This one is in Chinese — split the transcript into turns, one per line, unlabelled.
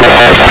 再来一刀